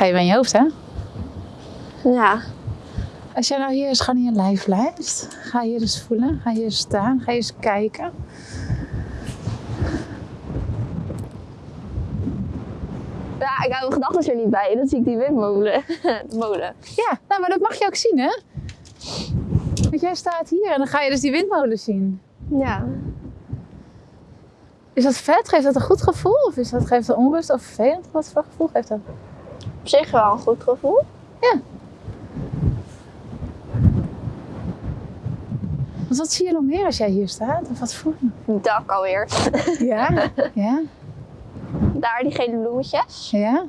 Ga je bij je hoofd, hè? Ja. Als jij nou hier eens gewoon in je lijf blijft, ga je eens voelen, ga je eens staan, ga eens kijken. Ja, ik hou mijn gedachten er niet bij. Dan zie ik die windmolen. De molen. Ja, nou, maar dat mag je ook zien, hè? Want jij staat hier en dan ga je dus die windmolen zien. Ja. Is dat vet? Geeft dat een goed gevoel? Of is dat, geeft dat onrust of vervelend? Wat voor gevoel geeft dat? Op zich wel een goed gevoel. Want wat zie je nog meer als jij hier staat? Of wat voel je? Dak alweer. Ja? Ja? Daar die gele bloemetjes. Ja?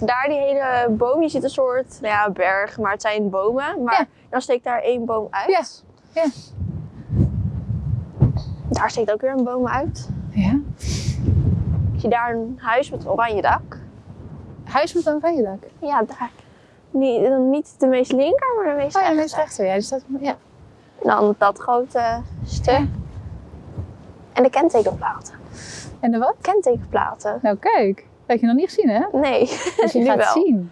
Daar die hele boom. Je ziet een soort, nou ja, berg, maar het zijn bomen. Maar Ja. dan steekt daar één boom uit. Ja. Ja. Daar steekt ook weer een boom uit. Ja? Ik zie daar een huis met een oranje dak. Huis met een oranje dak. Ja, daar. Niet, niet de meest linker, maar de meest Oh ja, rechter. meest rechter. Ja, staat... Ja. Dan dat grote stuk. Ja. En de kentekenplaten. En de wat? Kentekenplaten. Nou kijk, dat heb je nog niet gezien, hè? Nee, Dus je gaat wel. zien.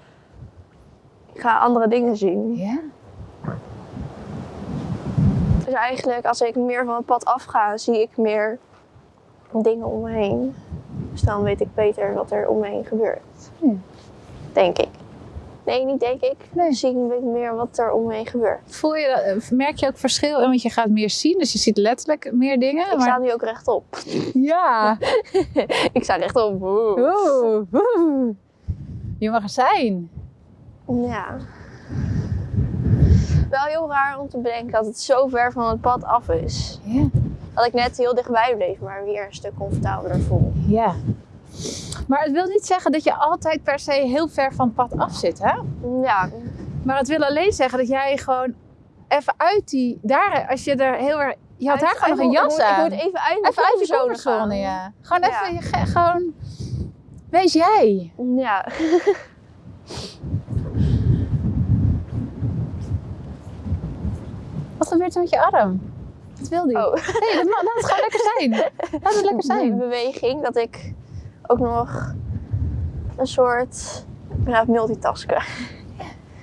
Ik ga andere dingen zien. Ja? Dus eigenlijk, als ik meer van het pad afga, zie ik meer dingen om me heen. Dus dan weet ik beter wat er om me heen gebeurt. Ja. Denk ik. Nee, niet denk ik. Nee. Zie ik weet meer wat er om me heen gebeurt. Voel je, dat- eh, merk je ook verschil? Want je gaat meer zien, dus je ziet letterlijk meer dingen. Ik maar- sta nu ook rechtop. Ja. ik sta rechtop. Oeh. Oeh, oeh. Je mag er zijn. Ja. Wel heel raar om te bedenken dat het zo ver van het pad af is. Ja. Dat ik net heel dichtbij bleef, maar weer een stuk comfortabeler voel. Ja. Maar het wil niet zeggen dat je altijd per se heel ver van het pad af zit, hè? Ja, Maar het wil alleen zeggen dat jij gewoon even uit die... Daar, als je er heel erg... Je had Uit- daar gewoon nog een jas aan. ik moet even uit Even uit je comfortzone ja. Gewoon even... Ge- gewoon... Wees jij. Ja. Wat gebeurt er met je arm? Wat wil die? Oh. Nee, dat mag, laat het gewoon lekker zijn. Laat het lekker zijn. beweging dat ik ook nog een soort ja, multitasken.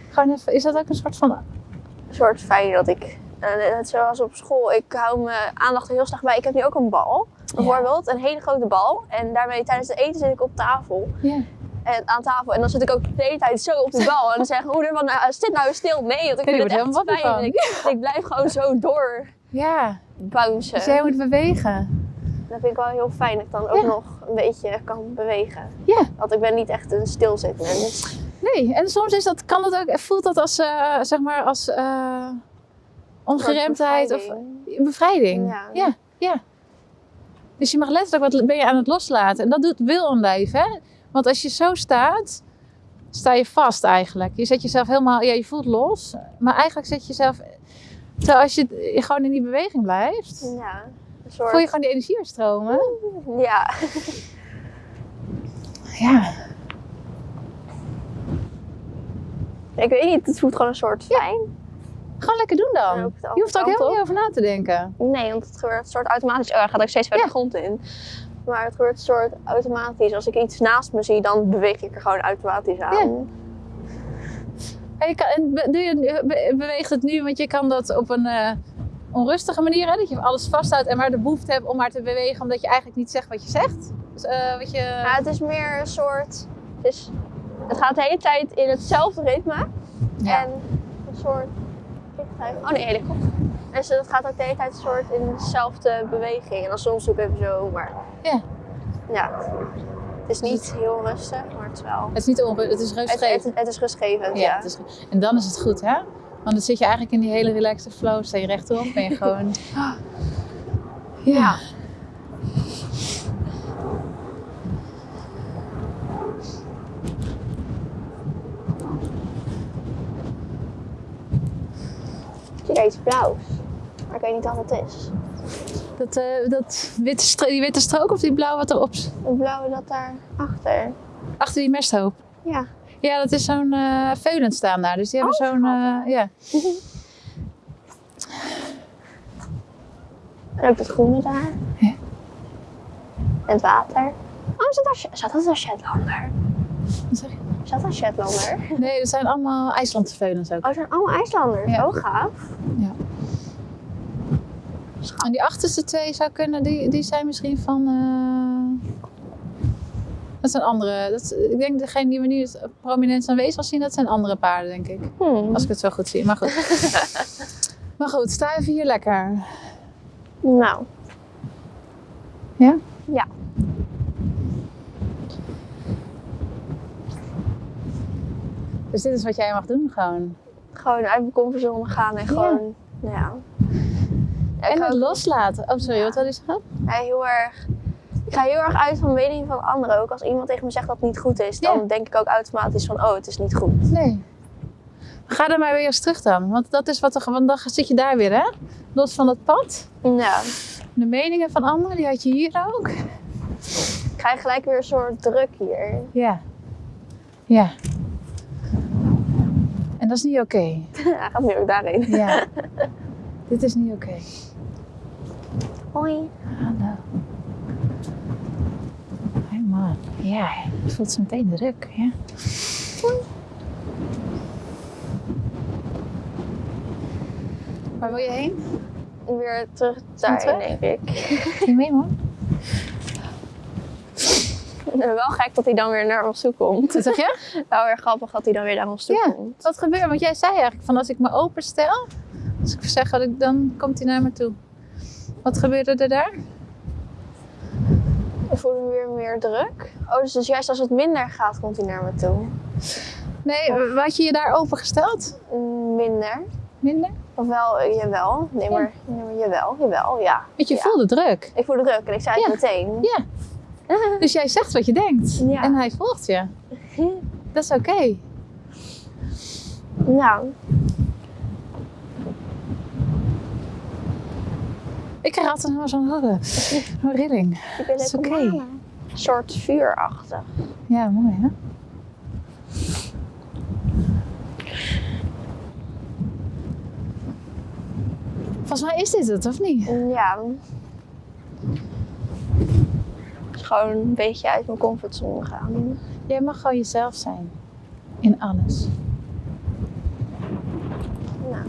Gewoon even, is dat ook een soort van... Een soort fijn dat ik, eh, net zoals op school, ik hou mijn aandacht er heel slecht bij. Ik heb nu ook een bal, bijvoorbeeld, een hele grote bal. En daarmee tijdens het eten zit ik op tafel. Ja. En, aan tafel. En dan zit ik ook de hele tijd zo op die bal. En dan zeggen moeder van, nou, zit nou stil. Nee, want ik vind het echt fijn. En ik, ik blijf gewoon zo door Ja. bouncen. Dus jij moet bewegen. Dat vind ik wel heel fijn dat ik dan ook Ja. nog een beetje kan bewegen. Ja. Want ik ben niet echt een stilzitmens. Nee, en soms is dat, kan dat ook, voelt dat als, eh, zeg maar, als eh, ongeremdheid of bevrijding. bevrijding. Ja. ja, ja. Dus je mag letterlijk, wat ben je aan het loslaten? En dat doet wil een lijf, hè? Want als je zo staat, sta je vast eigenlijk. Je zet jezelf helemaal, ja, je voelt los, maar eigenlijk zet je jezelf, terwijl als je gewoon in die beweging blijft, Ja, een soort... voel je gewoon die energie weer stromen. Ja. Ja. Ik weet niet, het voelt gewoon een soort fijn. Gewoon lekker doen En dan. Je hoeft er ook helemaal kant niet over na te denken. Nee, want het gebeurt een soort automatisch. Oh, hij gaat ook steeds verder de grond in. Maar het gebeurt een soort automatisch. Als ik iets naast me zie, dan beweeg ik er gewoon automatisch aan. En, je kan, en je, beweegt het nu, want je kan dat op een eh, onrustige manier, hè? dat je alles vasthoudt en maar de behoefte hebt om maar te bewegen, omdat je eigenlijk niet zegt wat je zegt. Dus, eh, wat je... Ja, het is meer een soort. Het, is, het gaat de hele tijd in hetzelfde ritme. Ja. En een soort. Oh nee, helikopter. Dus het gaat ook de hele tijd een soort in dezelfde beweging. En dan soms ik even zo, maar. Ja. Ja. Het is niet heel rustig, maar het is wel. Het is niet onrustig, het is rustgevend. het, het is rustgevend, ja, is, en dan is het goed, hè? Want dan zit je eigenlijk in die hele relaxed flow, sta je rechtop, ben je gewoon... Ja. Ik zie daar iets blauws. Maar ik weet niet wat het is. Dat, eh, dat witte die witte strook of die blauw wat erop... Het blauwe dat daar achter. Achter die mesthoop. Ja. Ja, dat is zo'n veulen staan daar. Dus die hebben Oh, zo'n... eh, ja. En ook het groene daar. Ja. En het water. Oh, zat daar, zat dat een Shetlander? Wat zeg je? Is dat een Shetlander? Nee, dat zijn allemaal IJslandveulens ook. Oh, het zijn allemaal IJslanders. Ja. Oh, gaaf. En die achterste twee zou kunnen, die, die zijn misschien van. eh, dat zijn andere. Dat, is- ik denk degene die we nu prominent aanwezig zien, dat zijn andere paarden, denk ik. Hmm. Als ik het zo goed zie. Maar goed. maar goed, sta even hier lekker. Nou, Ja? Ja. Dus dit is wat jij mag doen, gewoon. gewoon uit mijn comfortzone gaan en gewoon, nou ja. Ja, En het ook- loslaten. Oh, sorry, wat wil je zeggen? ja, heel erg. Ik ga heel erg uit van mening van anderen. Ook als iemand tegen me zegt dat het niet goed is, dan Ja. denk ik ook automatisch van, oh, het is niet goed. Nee. Ga er maar weer eens terug dan. Want dat is wat er. Want dan zit je daar weer, hè? Los van het pad. Ja, De meningen van anderen, die had je hier ook. ik krijg gelijk weer een soort druk hier. Ja. Ja. En dat is niet oké. Hij gaat nu ook daarheen. Ja. Dit is niet oké. Hoi. Hallo. Hé man. Ja, je voelt zo meteen druk. Ja. Waar wil je heen? Weer terug daarheen, terug? denk ik. Ga je mee man? Wel gek dat hij dan weer naar ons toe komt. Zeg je? Wel weer grappig dat hij dan weer naar ons toe Ja. komt. Wat gebeurt? Want jij zei eigenlijk van als ik me openstel, als ik zeg dat ik, dan komt hij naar me toe. Wat gebeurde er daar? Ik voel hem weer meer druk. Oh, dus, dus juist als het minder gaat, komt hij naar me toe. Nee, had je je daar opengesteld? Mm, Minder. Minder? Ofwel, eh, jawel. Nee, Ja. maar, nee, maar jawel, jawel, ja. Want je Ja. voelde druk. Ik voel de druk en ik zei het Ja. meteen. Ja. Dus jij zegt wat je denkt. Ja. En hij volgt je. Dat is oké. Nou, Ik krijg altijd helemaal zo'n uh, zo'n rilling. ik ben is het oké. Een soort vuurachtig. Ja, mooi hè? Volgens mij is dit het, of niet? Ja. Het is gewoon een beetje uit mijn comfortzone gaan. Jij mag gewoon jezelf zijn. In alles. Nou,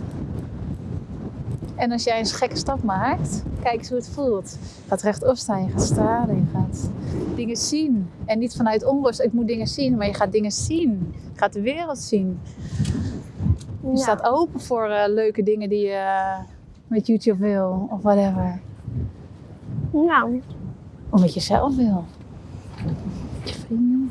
En als jij een gekke stap maakt, kijk eens hoe het voelt. Je gaat rechtop staan, je gaat stralen, je gaat dingen zien. En niet vanuit onrust, ik moet dingen zien, maar je gaat dingen zien. Je gaat de wereld zien. Je ja. staat open voor eh, leuke dingen die je eh, met YouTube wil of whatever. Nou, Of met jezelf wil. Met je vrienden.